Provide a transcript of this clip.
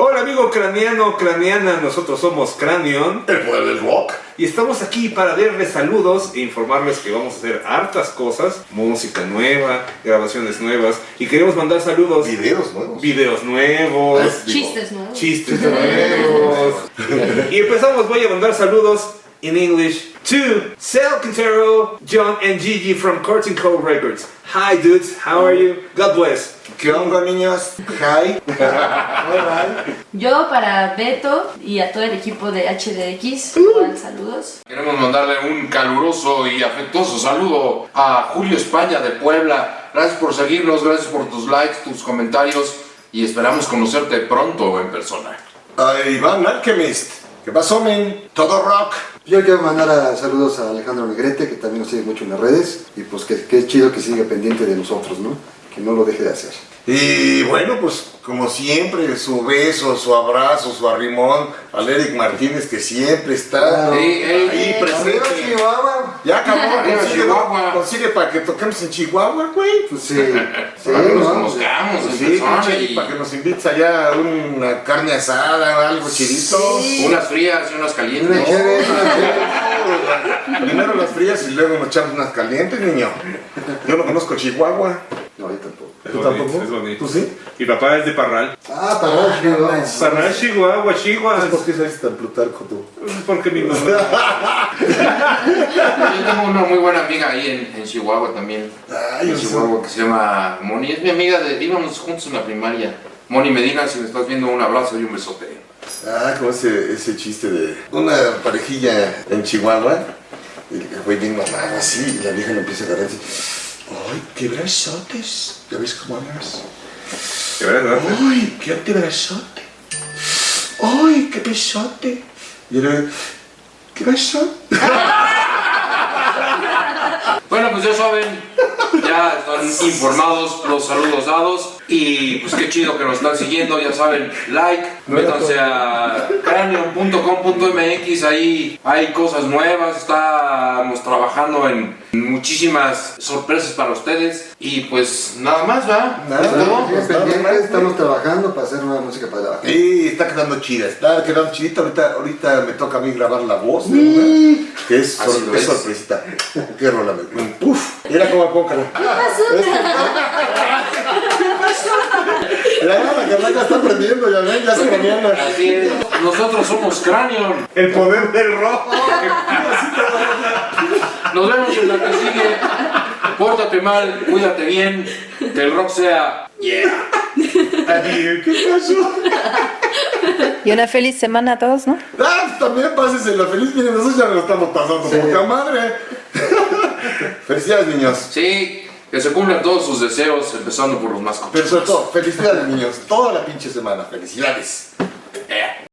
Hola amigo craniano, craniana, nosotros somos Cranion El poder del rock. y estamos aquí para darles saludos e informarles que vamos a hacer hartas cosas, música nueva, grabaciones nuevas y queremos mandar saludos, Videos nuevos. videos nuevos, Digo, Chistes nuevos. chistes nuevos. y empezamos, voy a mandar saludos in English to Sal Quintero, John and Gigi from Courting Co Records. Hi dudes, how are you? God bless. ¿Qué onda, niños? Hi. Alright. Yo para Beto y a todo el equipo de HDX, igual saludos. Queremos mandarle un caluroso y afectuoso saludo a Julio España de Puebla. Gracias por seguirnos, gracias por tus likes, tus comentarios y esperamos conocerte pronto en persona. A Iván Alchemist. ¿Qué pasó, men? Todo rock. Yo quiero mandar a- saludos a Alejandro Negrete, que también nos sigue mucho en las redes, y pues que, que es chido que siga pendiente de nosotros, ¿no? Que no lo deje de hacer. Y bueno, pues como siempre, su beso, su abrazo, su arrimón al Eric Martínez, que siempre está Claro. Ey, ahí Arriba, presente. Ya acabó, consigue, consigue para que toquemos en Chihuahua, güey. Pues sí, sí, Para que nos ¿no? conozcamos Pues sí, y para que nos invites allá a una carne asada, algo chidito. Sí. unas frías y unas Una calientes. una chévere. Primero las frías y luego nos echamos unas calientes, niño. Yo no conozco Chihuahua. No, yo tampoco. ¿Tú bonito, tampoco? es bonito. ¿Tú sí? Mi papá es de Parral. Ah, para Chihuahua. Parral, Chihuahua, Chihuahua. ¿Por qué sabes tan plutarco tú? Porque mi mamá. Yo tengo una muy buena amiga ahí en, en Chihuahua también. Ay, en Chihuahua que se llama Moni. Es mi amiga de. íbamos juntos en la primaria. Moni Medina, si me estás viendo, un abrazo y un besote. Ah, como ese, ese chiste de una parejilla en Chihuahua. Y el güey bien mamado así, y la vieja le empieza a agarrar así. ¡Ay, qué brazotes! ¿Ya ves cómo hablas? ¿De verdad? ¡Ay, qué antebrazote! ¡Ay, qué besote! Y era, ¿qué beso? Bueno, pues ya saben, ya están informados, los saludos dados. Y pues qué chido que nos están siguiendo, ya saben, like, métanse a cranium.com.mx, ahí hay cosas nuevas, estamos trabajando en muchísimas sorpresas para ustedes. Y pues nada más, ¿va? Nada. Estamos estamos trabajando para hacer nueva música para la Sí, está quedando chida, está quedando chidita. Ahorita, ahorita me toca a mí grabar la voz de una, que es, Así sor- lo es es. sorpresita. Qué rola, me- ¡Puf! Mira cómo pongo. Ya, la carnaca está aprendiendo, ya ven, ya se mañana. Así es, nosotros somos Cranium. El poder del rock. Nos vemos en la que sigue. Pórtate mal, cuídate bien, que el rock sea yeah. Adiós, ¿qué pasó? Y una feliz semana a todos, ¿no? Ah, pues también pásesela feliz, miren, nosotros ya nos lo estamos pasando, Sí. poca madre. Felicidades, niños. Sí, que se cumplan todos sus deseos, empezando por los más Pero sobre todo, felicidades, niños. Toda la pinche semana, felicidades.